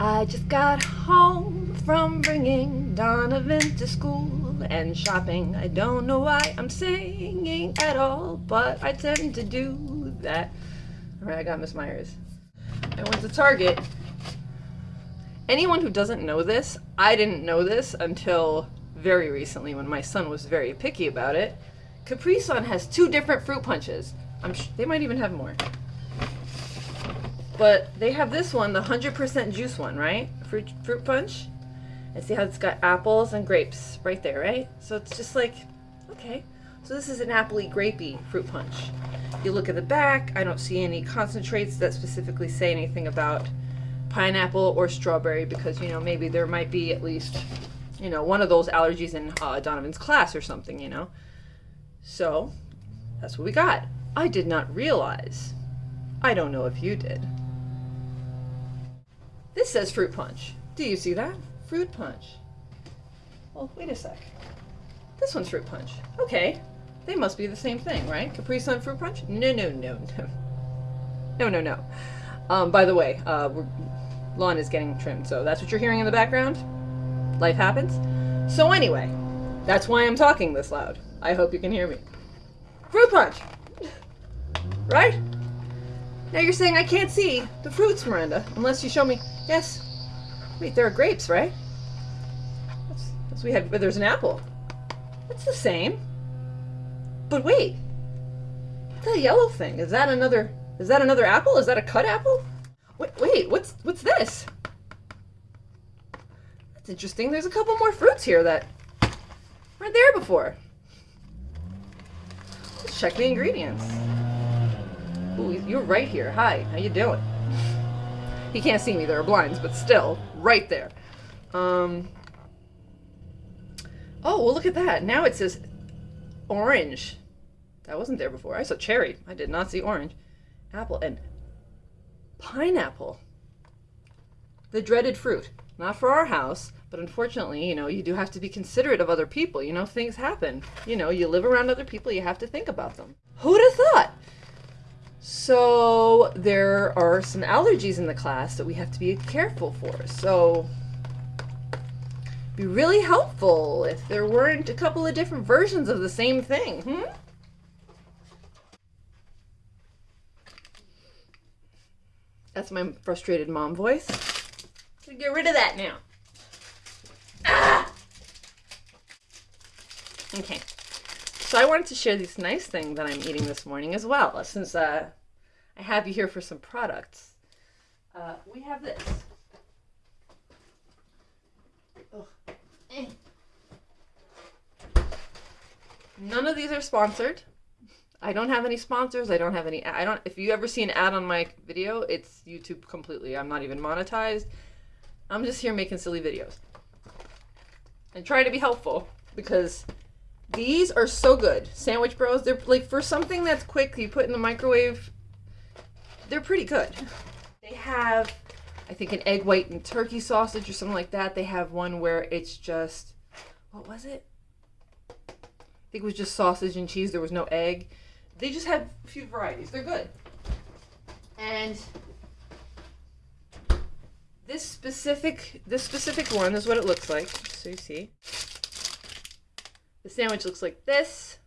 I just got home from bringing Donovan to school and shopping. I don't know why I'm singing at all, but I tend to do that. All right, I got Miss Myers. I went to Target. Anyone who doesn't know this, I didn't know this until very recently when my son was very picky about it. Capri Sun has two different fruit punches. I'm they might even have more. But they have this one, the 100% juice one, right? Fruit fruit punch. And see how it's got apples and grapes right there, right? So it's just like, okay. So this is an appley grapey fruit punch. You look at the back, I don't see any concentrates that specifically say anything about pineapple or strawberry because, you know, maybe there might be at least, you know, one of those allergies in uh, Donovan's class or something, you know. So that's what we got. I did not realize. I don't know if you did. This says fruit punch. Do you see that? Fruit punch. Well, wait a sec. This one's fruit punch. Okay. They must be the same thing, right? Capri Sun fruit punch? No, no, no, no. No, no, no. Um, by the way, uh, lawn is getting trimmed, so that's what you're hearing in the background. Life happens. So anyway, that's why I'm talking this loud. I hope you can hear me. Fruit punch! Right? Now you're saying I can't see the fruits, Miranda, unless you show me. Yes. Wait, there are grapes, right? That's, that's we had. But there's an apple. That's the same. But wait, that yellow thing is that another? Is that another apple? Is that a cut apple? Wait, wait, what's what's this? That's interesting. There's a couple more fruits here that weren't there before. Let's check the ingredients. Ooh, you're right here. Hi, how you doing? He can't see me, there are blinds, but still, right there. Um, oh, well look at that. Now it says orange. That wasn't there before. I saw cherry. I did not see orange. Apple and pineapple. The dreaded fruit. Not for our house, but unfortunately, you know, you do have to be considerate of other people. You know, things happen. You know, you live around other people, you have to think about them. Who'd have thought? So there are some allergies in the class that we have to be careful for. So be really helpful if there weren't a couple of different versions of the same thing. Hmm? That's my frustrated mom voice. Get rid of that now. Ah! Okay. So I wanted to share this nice thing that I'm eating this morning as well, since uh, I have you here for some products. Uh, we have this. Eh. None of these are sponsored. I don't have any sponsors. I don't have any. I don't. If you ever see an ad on my video, it's YouTube completely. I'm not even monetized. I'm just here making silly videos and trying to be helpful because these are so good. Sandwich Bros. They're like for something that's quick, you put in the microwave. They're pretty good. They have, I think, an egg white and turkey sausage or something like that. They have one where it's just, what was it? I think it was just sausage and cheese. There was no egg. They just have a few varieties. They're good. And this specific this specific one is what it looks like. So you see. The sandwich looks like this.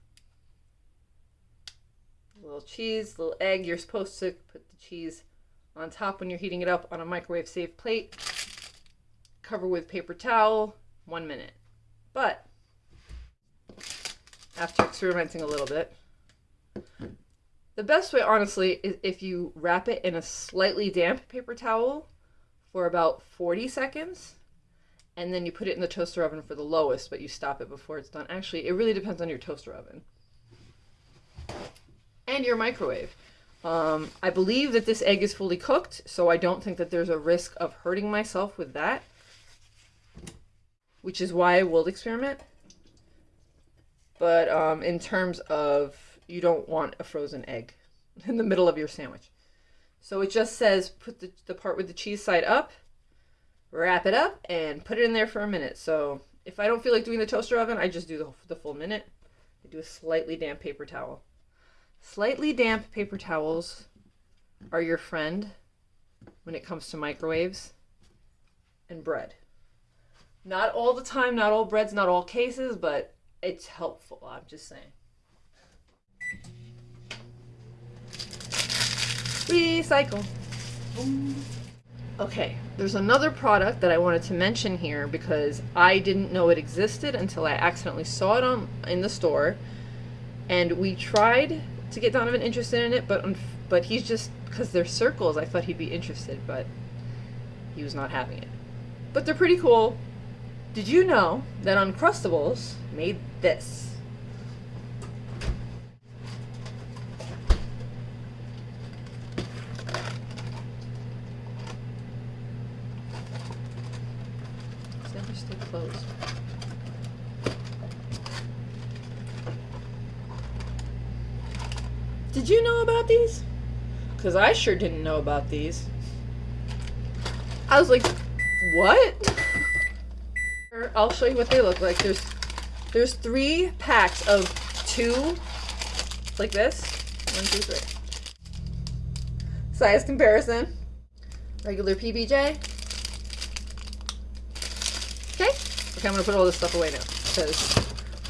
Little cheese, little egg. You're supposed to put the cheese on top when you're heating it up on a microwave safe plate. Cover with paper towel, one minute. But after experimenting a little bit, the best way, honestly, is if you wrap it in a slightly damp paper towel for about 40 seconds and then you put it in the toaster oven for the lowest, but you stop it before it's done. Actually, it really depends on your toaster oven and your microwave. Um, I believe that this egg is fully cooked, so I don't think that there's a risk of hurting myself with that, which is why I will experiment. But um, in terms of you don't want a frozen egg in the middle of your sandwich. So it just says put the, the part with the cheese side up, wrap it up, and put it in there for a minute. So if I don't feel like doing the toaster oven, I just do the, the full minute. I do a slightly damp paper towel. Slightly damp paper towels are your friend when it comes to microwaves. and bread. Not all the time, not all breads, not all cases, but it's helpful. I'm just saying. Recycle. Okay, there's another product that I wanted to mention here because I didn't know it existed until I accidentally saw it on in the store, and we tried to get Donovan interested in it, but but he's just because they're circles. I thought he'd be interested, but he was not having it. But they're pretty cool. Did you know that Uncrustables made this? It's never stay closed. Did you know about these? Because I sure didn't know about these. I was like, what? I'll show you what they look like. There's there's three packs of two like this. One, two, three. Size comparison. Regular PBJ. Okay. Okay, I'm gonna put all this stuff away now because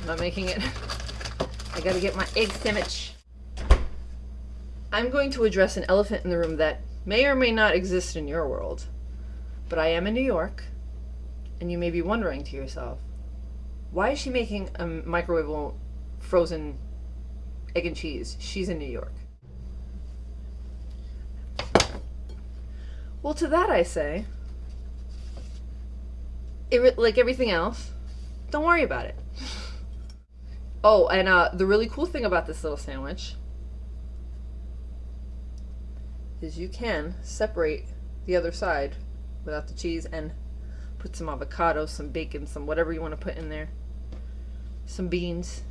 I'm not making it. I gotta get my egg sandwich. I'm going to address an elephant in the room that may or may not exist in your world, but I am in New York, and you may be wondering to yourself, why is she making a microwavable frozen egg and cheese? She's in New York. Well, to that I say, it, like everything else, don't worry about it. oh, and uh, the really cool thing about this little sandwich is you can separate the other side without the cheese and put some avocado, some bacon, some whatever you want to put in there. Some beans.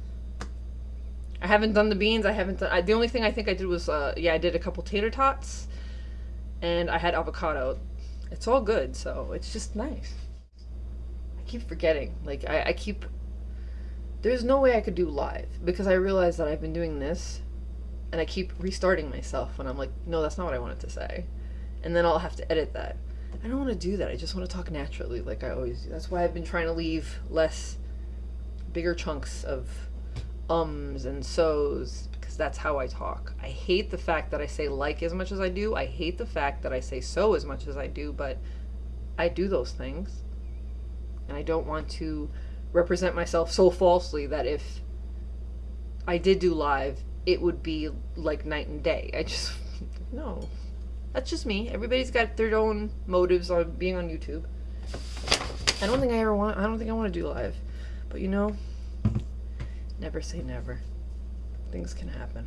I haven't done the beans. I haven't done. I, the only thing I think I did was, uh, yeah, I did a couple tater tots, and I had avocado. It's all good, so it's just nice. I keep forgetting. Like I, I keep. There's no way I could do live because I realize that I've been doing this and I keep restarting myself when I'm like, no, that's not what I wanted to say. And then I'll have to edit that. I don't want to do that. I just want to talk naturally like I always do. That's why I've been trying to leave less, bigger chunks of ums and so's because that's how I talk. I hate the fact that I say like as much as I do. I hate the fact that I say so as much as I do, but I do those things. And I don't want to represent myself so falsely that if I did do live, it would be like night and day. I just no. That's just me. Everybody's got their own motives on being on YouTube. I don't think I ever want I don't think I want to do live. But you know, never say never. Things can happen.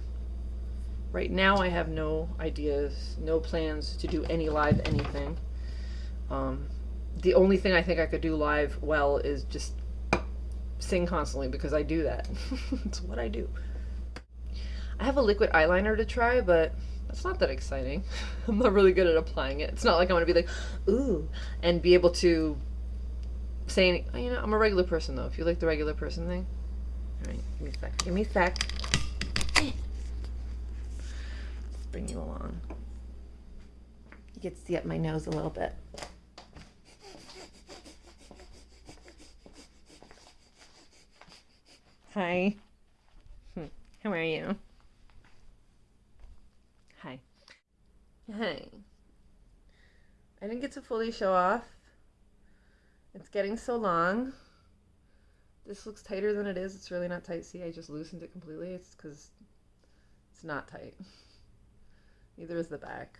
Right now I have no ideas, no plans to do any live anything. Um, the only thing I think I could do live well is just sing constantly because I do that. it's what I do. I have a liquid eyeliner to try, but that's not that exciting. I'm not really good at applying it. It's not like I'm gonna be like, ooh, and be able to say, any, you know, I'm a regular person though. If you like the regular person thing, all right, give me a sec. Give me a sec. Let's bring you along. You get to see up my nose a little bit. Hi. How are you? Hi. Hey. I didn't get to fully show off. It's getting so long. This looks tighter than it is. It's really not tight. See, I just loosened it completely. It's because it's not tight. Neither is the back.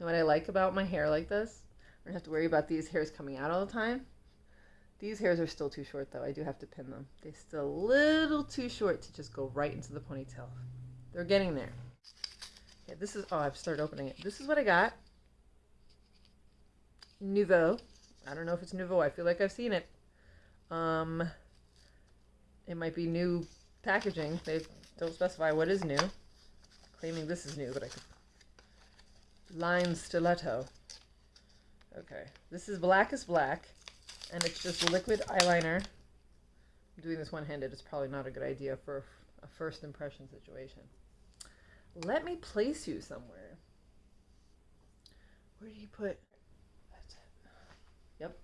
And what I like about my hair like this, I don't have to worry about these hairs coming out all the time. These hairs are still too short though. I do have to pin them. They're still a little too short to just go right into the ponytail. They're getting there. Yeah, this is, oh, I've started opening it. This is what I got. Nouveau. I don't know if it's Nouveau. I feel like I've seen it. Um, it might be new packaging. They don't specify what is new. Claiming this is new, but I could. Line Stiletto. Okay. This is Blackest Black and it's just liquid eyeliner. I'm doing this one-handed. It's probably not a good idea for a first impression situation. Let me place you somewhere. Where do you put? That's it. Yep.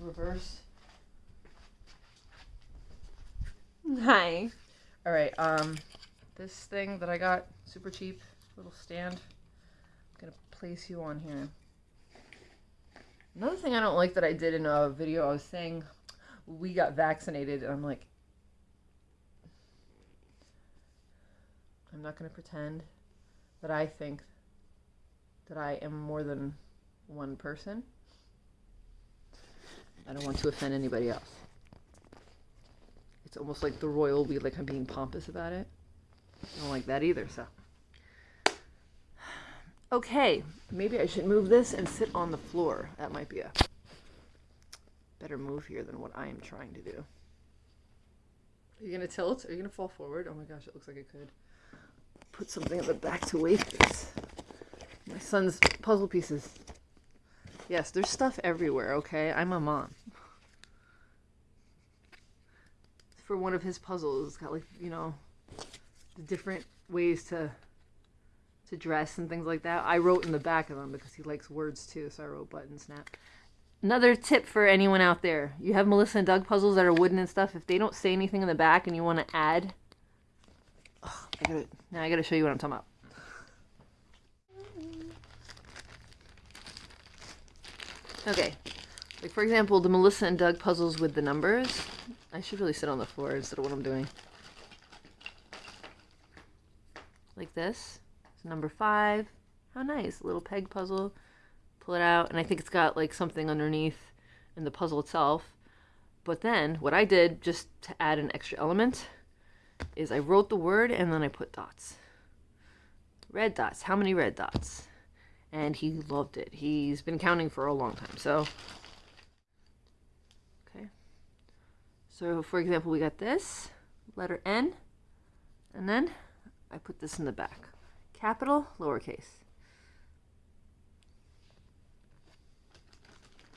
Reverse. Hi. All right. Um, this thing that I got super cheap, little stand. I'm gonna place you on here. Another thing I don't like that I did in a video, I was saying we got vaccinated, and I'm like, I'm not gonna pretend that I think that I am more than one person. I don't want to offend anybody else. It's almost like the royal we like I'm being pompous about it. I don't like that either, so. Okay, maybe I should move this and sit on the floor. That might be a better move here than what I am trying to do. Are you gonna tilt? Are you gonna fall forward? Oh my gosh, it looks like it could. Put something at the back to weight this. My son's puzzle pieces. Yes, there's stuff everywhere, okay? I'm a mom. For one of his puzzles, it's got like, you know, the different ways to to dress and things like that. I wrote in the back of them because he likes words too, so I wrote button snap. Another tip for anyone out there. You have Melissa and Doug puzzles that are wooden and stuff. If they don't say anything in the back and you want to add oh, I gotta, now I gotta show you what I'm talking about. Okay. Like for example, the Melissa and Doug puzzles with the numbers. I should really sit on the floor instead of what I'm doing. Like this. It's number five. How nice. A little peg puzzle. Pull it out, and I think it's got like something underneath in the puzzle itself. But then what I did just to add an extra element is I wrote the word and then I put dots. Red dots. How many red dots? and he loved it. He's been counting for a long time. So, okay. So, for example, we got this letter N, and then I put this in the back capital, lowercase.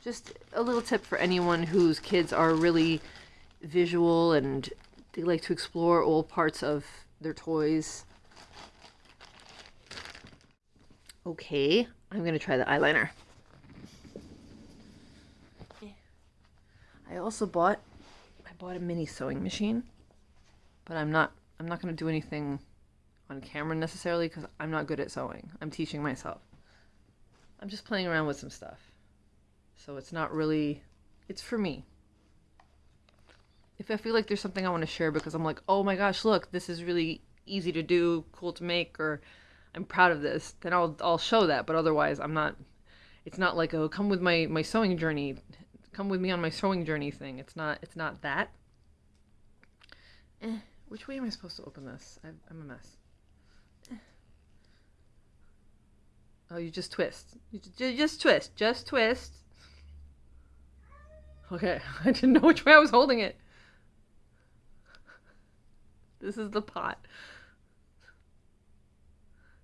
Just a little tip for anyone whose kids are really visual and they like to explore all parts of their toys Okay, I'm gonna try the eyeliner. I also bought, I bought a mini sewing machine, but I'm not, I'm not gonna do anything on camera necessarily because I'm not good at sewing. I'm teaching myself. I'm just playing around with some stuff. So it's not really, it's for me. If I feel like there's something I want to share because I'm like, oh my gosh, look, this is really easy to do, cool to make, or I'm proud of this, then I'll I'll show that. But otherwise, I'm not. It's not like oh, come with my my sewing journey, come with me on my sewing journey thing. It's not it's not that. Eh, which way am I supposed to open this? I, am a mess. Eh. Oh, you just twist. You just, just twist. Just twist. Okay, I didn't know which way I was holding it. This is the pot.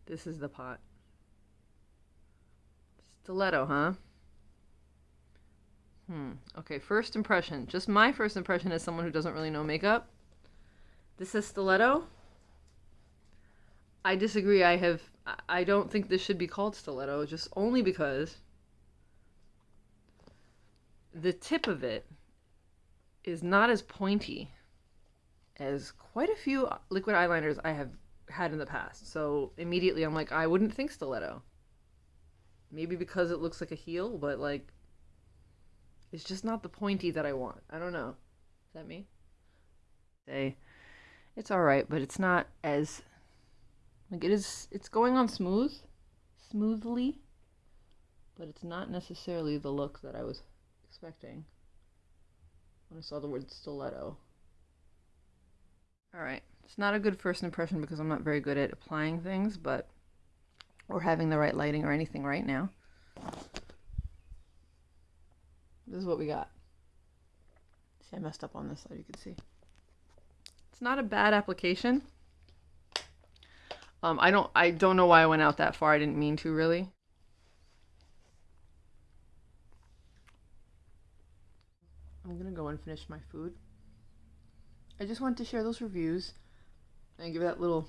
This is the pot. Stiletto, huh? Hmm. Okay, first impression. Just my first impression as someone who doesn't really know makeup. This is stiletto. I disagree. I have I don't think this should be called stiletto just only because the tip of it is not as pointy as quite a few liquid eyeliners I have had in the past. So immediately I'm like, I wouldn't think stiletto. Maybe because it looks like a heel, but like, it's just not the pointy that I want. I don't know. Is that me? Say, it's all right, but it's not as like it is. It's going on smooth, smoothly, but it's not necessarily the look that I was expecting when I saw the word stiletto. All right. It's not a good first impression because I'm not very good at applying things, but or having the right lighting or anything right now. This is what we got. See, I messed up on this side, you can see. It's not a bad application. Um, I don't I don't know why I went out that far. I didn't mean to really. I'm gonna go and finish my food. I just wanted to share those reviews and give that little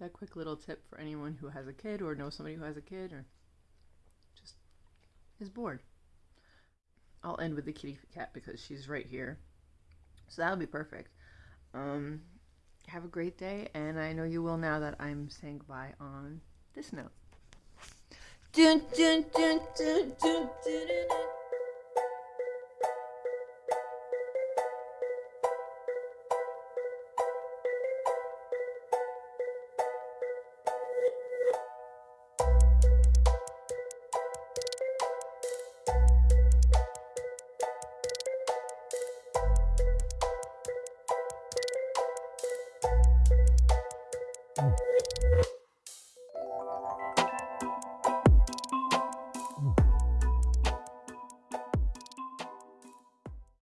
that quick little tip for anyone who has a kid or knows somebody who has a kid or just is bored. I'll end with the kitty cat because she's right here. So that'll be perfect. Um, have a great day, and I know you will now that I'm saying goodbye on this note.